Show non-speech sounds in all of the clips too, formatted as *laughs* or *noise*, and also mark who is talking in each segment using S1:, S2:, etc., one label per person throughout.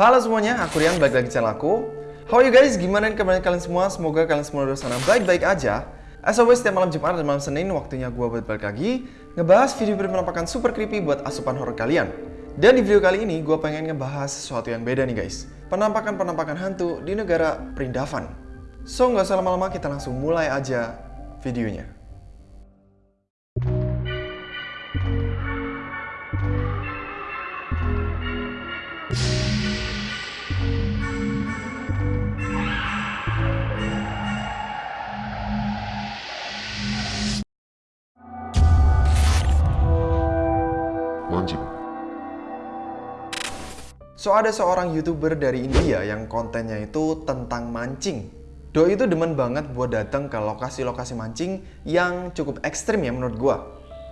S1: Halo semuanya, aku Rian, balik lagi channel aku. How are you guys? Gimana kabarnya kalian semua? Semoga kalian semua di sana baik-baik aja. As always, setiap malam Jumat dan malam Senin, waktunya gue buat balik lagi ngebahas video-video penampakan super creepy buat asupan horror kalian. Dan di video kali ini, gue pengen ngebahas sesuatu yang beda nih guys. Penampakan-penampakan hantu di negara Perindavan. So, nggak usah lama-lama, kita langsung mulai aja videonya.
S2: Mancing.
S1: So ada seorang youtuber dari India yang kontennya itu tentang mancing. Doi itu demen banget buat datang ke lokasi-lokasi mancing yang cukup ekstrim ya menurut gua.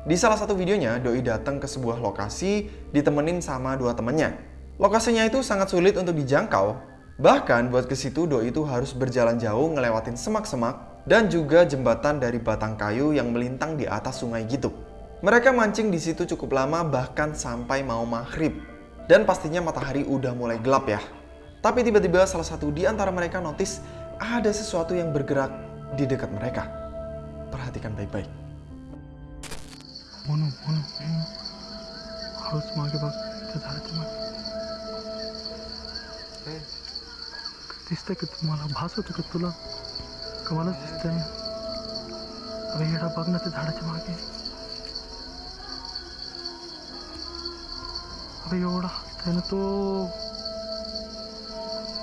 S1: Di salah satu videonya, Doi datang ke sebuah lokasi ditemenin sama dua temennya. Lokasinya itu sangat sulit untuk dijangkau. Bahkan buat ke situ Doi itu harus berjalan jauh ngelewatin semak-semak dan juga jembatan dari batang kayu yang melintang di atas sungai gitu. Mereka mancing di situ cukup lama bahkan sampai mau maghrib. Dan pastinya matahari udah mulai gelap ya. Tapi tiba-tiba salah satu di antara mereka notice ada sesuatu yang bergerak di dekat mereka. Perhatikan baik-baik.
S3: Mono, mono, mono. Harus मागे बघ ते झाडाच्या मागे दिसतंय का तुम्हाला भास होतो का तुला का मलाच दिसतंय ना अरे येडा बघ ना ते झाडाच्या मागे अरे एवढा हसतंय ना तो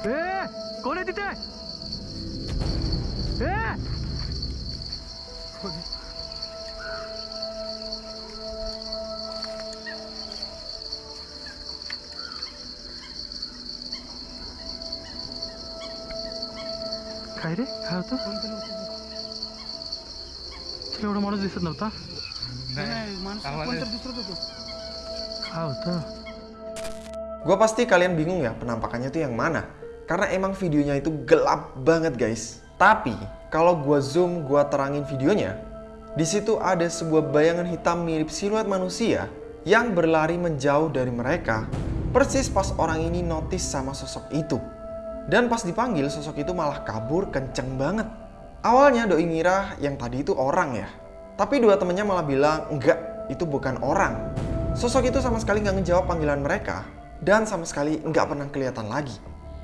S3: ए कोण आहे तिथे ए काय रे काय होतं तुला एवढा माणूस दिसत नव्हता काय होतं
S1: Gua pasti kalian bingung ya penampakannya itu yang mana. Karena emang videonya itu gelap banget guys. Tapi kalau gua zoom, gua terangin videonya, di situ ada sebuah bayangan hitam mirip siluet manusia yang berlari menjauh dari mereka. Persis pas orang ini notice sama sosok itu. Dan pas dipanggil, sosok itu malah kabur kenceng banget. Awalnya Doi ngira yang tadi itu orang ya. Tapi dua temennya malah bilang, enggak, itu bukan orang. Sosok itu sama sekali nggak ngejawab panggilan mereka. Dan sama sekali nggak pernah kelihatan lagi.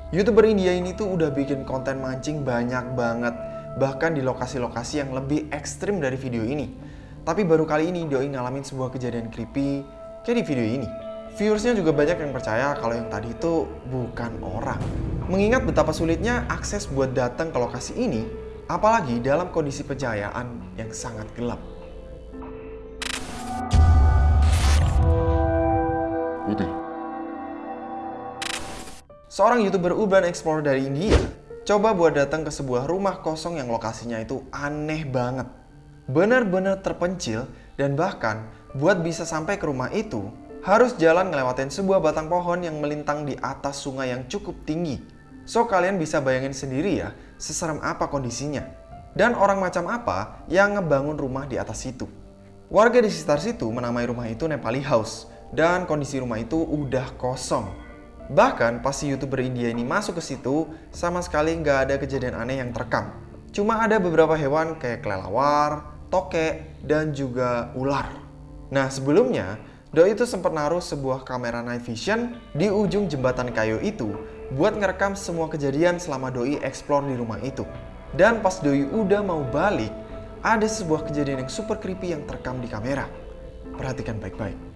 S1: Youtuber India ini tuh udah bikin konten mancing banyak banget. Bahkan di lokasi-lokasi yang lebih ekstrim dari video ini. Tapi baru kali ini Doi ngalamin sebuah kejadian creepy kayak di video ini. Viewersnya juga banyak yang percaya kalau yang tadi itu bukan orang. Mengingat betapa sulitnya akses buat datang ke lokasi ini, apalagi dalam kondisi pejayaan yang sangat gelap.
S2: Putih.
S1: Seorang youtuber urban explorer dari India coba buat datang ke sebuah rumah kosong yang lokasinya itu aneh banget. Benar-benar terpencil dan bahkan buat bisa sampai ke rumah itu harus jalan ngelewatin sebuah batang pohon yang melintang di atas sungai yang cukup tinggi. So kalian bisa bayangin sendiri ya seserem apa kondisinya. Dan orang macam apa yang ngebangun rumah di atas situ. Warga di sekitar situ menamai rumah itu Nepali House dan kondisi rumah itu udah kosong. Bahkan pas si youtuber India ini masuk ke situ, sama sekali nggak ada kejadian aneh yang terekam. Cuma ada beberapa hewan kayak kelelawar, tokek, dan juga ular. Nah sebelumnya, Doi itu sempat naruh sebuah kamera night vision di ujung jembatan kayu itu buat ngerekam semua kejadian selama Doi explore di rumah itu. Dan pas Doi udah mau balik, ada sebuah kejadian yang super creepy yang terekam di kamera. Perhatikan baik-baik.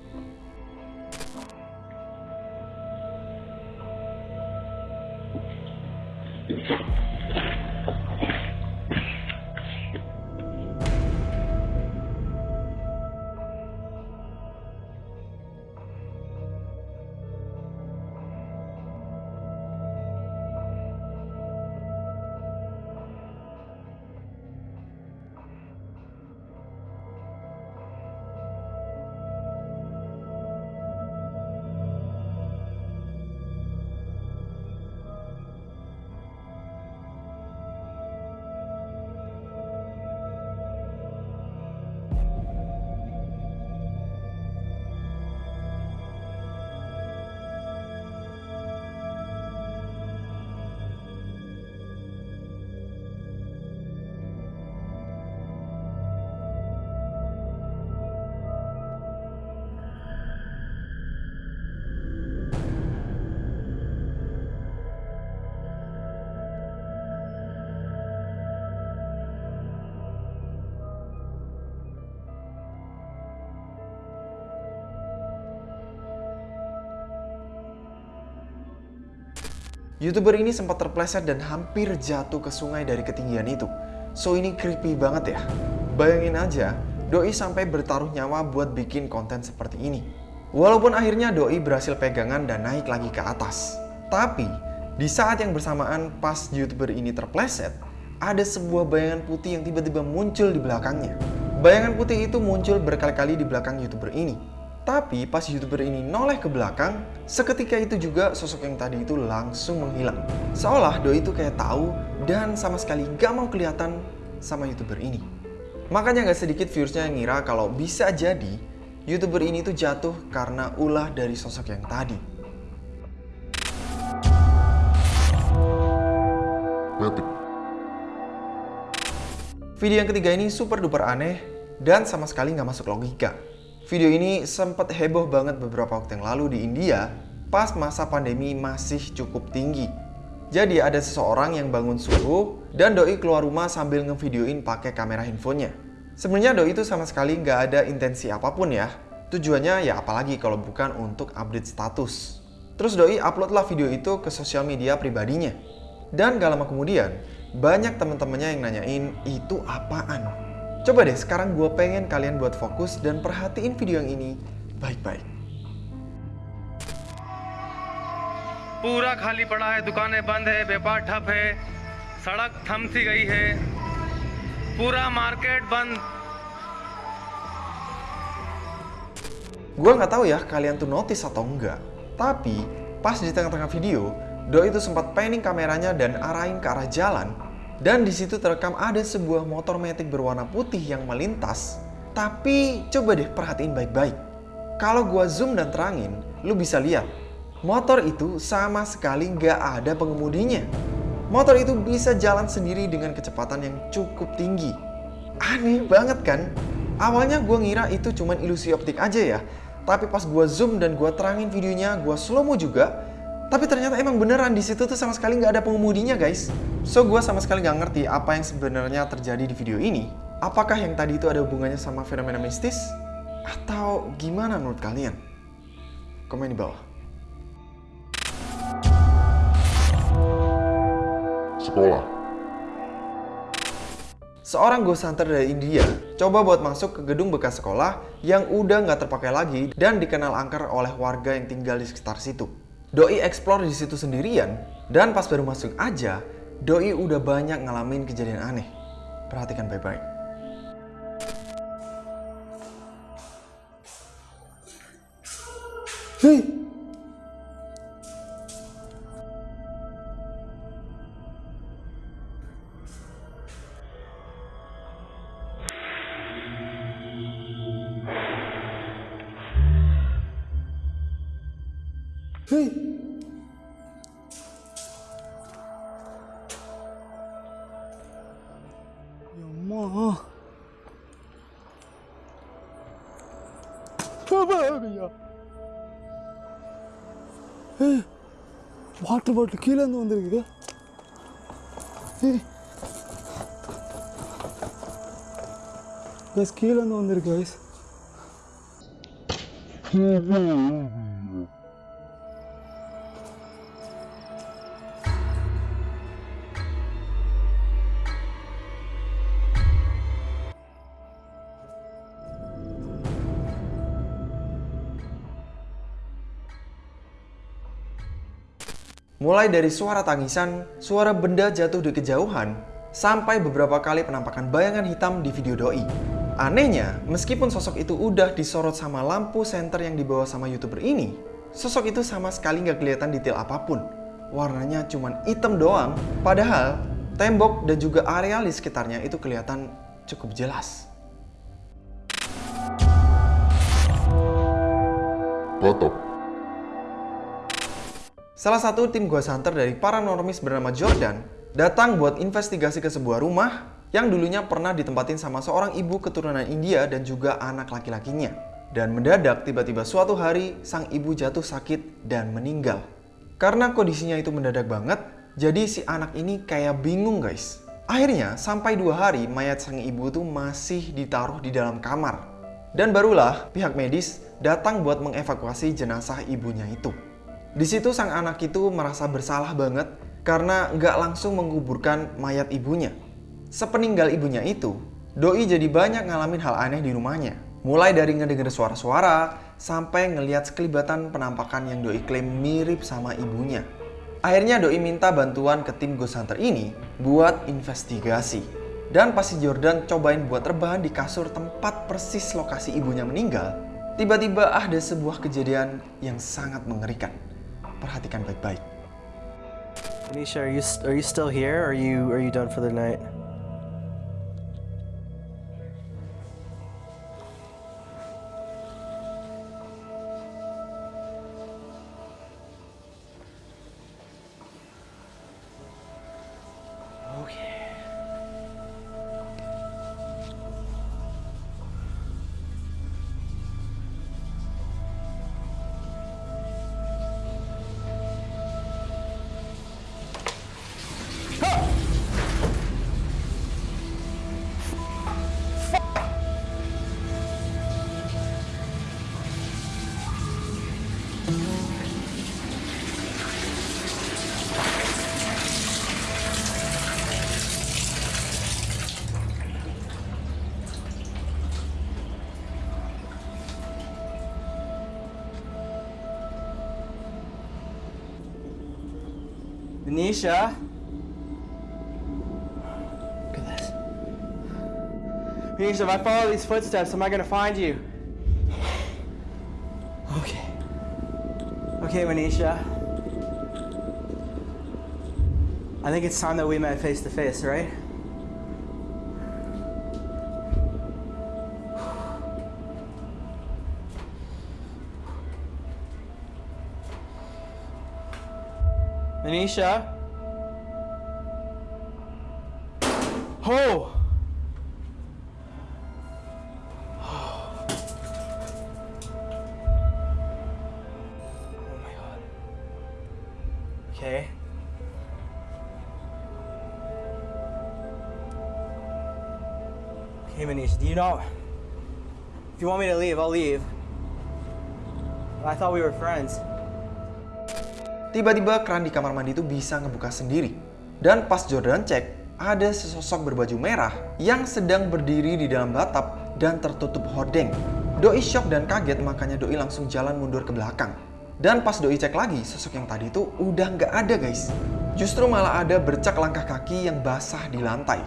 S1: YouTuber ini sempat terpleset dan hampir jatuh ke sungai dari ketinggian itu. So ini creepy banget ya. Bayangin aja, Doi sampai bertaruh nyawa buat bikin konten seperti ini. Walaupun akhirnya Doi berhasil pegangan dan naik lagi ke atas. Tapi, di saat yang bersamaan pas YouTuber ini terpleset, ada sebuah bayangan putih yang tiba-tiba muncul di belakangnya. Bayangan putih itu muncul berkali-kali di belakang YouTuber ini. Tapi pas YouTuber ini noleh ke belakang, seketika itu juga sosok yang tadi itu langsung menghilang. Seolah Doi itu kayak tahu dan sama sekali gak mau kelihatan sama YouTuber ini. Makanya gak sedikit viewersnya yang ngira kalau bisa jadi YouTuber ini tuh jatuh karena ulah dari sosok yang tadi. Video yang ketiga ini super duper aneh dan sama sekali nggak masuk logika. Video ini sempat heboh banget beberapa waktu yang lalu di India pas masa pandemi masih cukup tinggi. Jadi ada seseorang yang bangun subuh dan Doi keluar rumah sambil ngevideoin pakai kamera handphonenya. Sebenarnya Doi itu sama sekali nggak ada intensi apa pun ya. Tujuannya ya apalagi kalau bukan untuk update status. Terus Doi uploadlah video itu ke sosial media pribadinya. Dan gak lama kemudian, banyak teman-temannya yang nanyain itu apaan. Coba deh sekarang gue pengen kalian buat fokus dan perhatiin video yang ini baik-baik.
S4: पूरा खाली पड़ा है दुकानें बंद है व्यापार ठप है सड़क थम सी गई है पूरा मार्केट बंद
S1: Gue nggak tahu ya kalian tuh notice atau enggak. Tapi pas di tengah-tengah video, Doi itu sempat panning kameranya dan arahin ke arah jalan. dan di situ terekam ada sebuah motor metik berwarna putih yang melintas. Tapi coba deh perhatiin baik-baik. Kalau gua zoom dan terangin, lu bisa lihat. Motor itu sama sekali nggak ada pengemudinya. Motor itu bisa jalan sendiri dengan kecepatan yang cukup tinggi. Aneh banget kan? Awalnya gua ngira itu cuman ilusi optik aja ya. Tapi pas gua zoom dan gua terangin videonya, gua slow mo juga, tapi ternyata emang beneran di situ tuh sama sekali nggak ada pengemudinya guys. So gue sama sekali nggak ngerti apa yang sebenarnya terjadi di video ini. Apakah yang tadi itu ada hubungannya sama fenomena mistis? Atau gimana menurut kalian? Komen di bawah.
S2: sekolah,
S1: Seorang ghost hunter dari India coba buat masuk ke gedung bekas sekolah yang udah nggak terpakai lagi dan dikenal angker oleh warga yang tinggal di sekitar situ. Doi explore di situ sendirian dan pas baru masuk aja, Doi udah banyak ngalamin kejadian aneh. Perhatikan baik-baik.
S3: Hei! ஐயா water bottle கீழேருந்து வந்துருக்குது. Guys கீழேருந்து வந்திருக்கு guys *laughs*
S1: Mulai dari suara tangisan, suara benda jatuh di kejauhan, sampai beberapa kali penampakan bayangan hitam di video doi. Anehnya, meskipun sosok itu udah disorot sama lampu senter yang dibawa sama youtuber ini, sosok itu sama sekali nggak kelihatan detail apa pun. Warnanya cuman hitam doang, padahal tembok dan juga area di sekitarnya itu kelihatan cukup jelas.
S2: batok,
S1: Salah satu tim ghost hunter dari paranormis bernama Jordan datang buat investigasi ke sebuah rumah yang dulunya pernah ditempatin sama seorang ibu keturunan India dan juga anak laki-lakinya. Dan mendadak tiba-tiba suatu hari sang ibu jatuh sakit dan meninggal. Karena kondisinya itu mendadak banget, jadi si anak ini kayak bingung guys. Akhirnya sampai dua hari mayat sang ibu tuh masih ditaruh di dalam kamar. Dan barulah pihak medis datang buat mengevakuasi jenazah ibunya itu. Di situ sang anak itu merasa bersalah banget karena nggak langsung menguburkan mayat ibunya. Sepeninggal ibunya itu, Doi jadi banyak ngalamin hal aneh di rumahnya. Mulai dari ngedenger suara-suara, sampai ngeliat sekelibatan penampakan yang Doi klaim mirip sama ibunya. Akhirnya Doi minta bantuan ke tim Ghost Hunter ini buat investigasi. Dan pas si Jordan cobain buat rebahan di kasur tempat persis lokasi ibunya meninggal, tiba-tiba ada sebuah kejadian yang sangat mengerikan. Perhatikan baik-baik.
S5: Anisha, are you are you still here? Are you are you done for the night? Venetia? Look at this. Venetia, if I follow these footsteps, am I gonna find you? Okay. Okay, Venetia. I think it's time that we met face to face, right? Anisha? Oh! Oh. Okay. Okay, Manisha, do you know? If you want me to leave, I'll leave. I thought we were friends.
S1: Tiba-tiba keran di kamar mandi itu bisa ngebuka sendiri. Dan pas Jordan cek, ada sesosok berbaju merah yang sedang berdiri di dalam batap dan tertutup hordeng. Doi shock dan kaget makanya Doi langsung jalan mundur ke belakang. Dan pas Doi cek lagi, sosok yang tadi itu udah nggak ada guys. Justru malah ada bercak langkah kaki yang basah di lantai.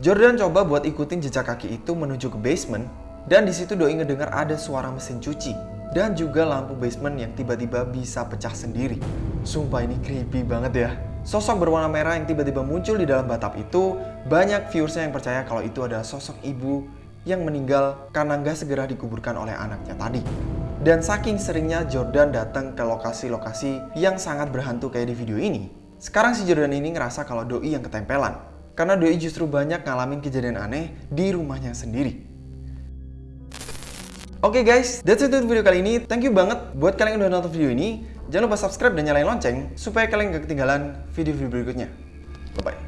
S1: Jordan coba buat ikutin jejak kaki itu menuju ke basement dan di situ Doi ngedengar ada suara mesin cuci dan juga lampu basement yang tiba-tiba bisa pecah sendiri. Sumpah ini creepy banget ya. Sosok berwarna merah yang tiba-tiba muncul di dalam batap itu, banyak viewersnya yang percaya kalau itu adalah sosok ibu yang meninggal karena nggak segera dikuburkan oleh anaknya tadi. Dan saking seringnya Jordan datang ke lokasi-lokasi yang sangat berhantu kayak di video ini, sekarang si Jordan ini ngerasa kalau Doi yang ketempelan. Karena Doi justru banyak ngalamin kejadian aneh di rumahnya sendiri. Oke guys, that's it untuk video kali ini. Thank you banget buat kalian yang udah nonton video ini. Jangan lupa subscribe dan nyalain lonceng supaya kalian gak ketinggalan video-video berikutnya. Bye-bye.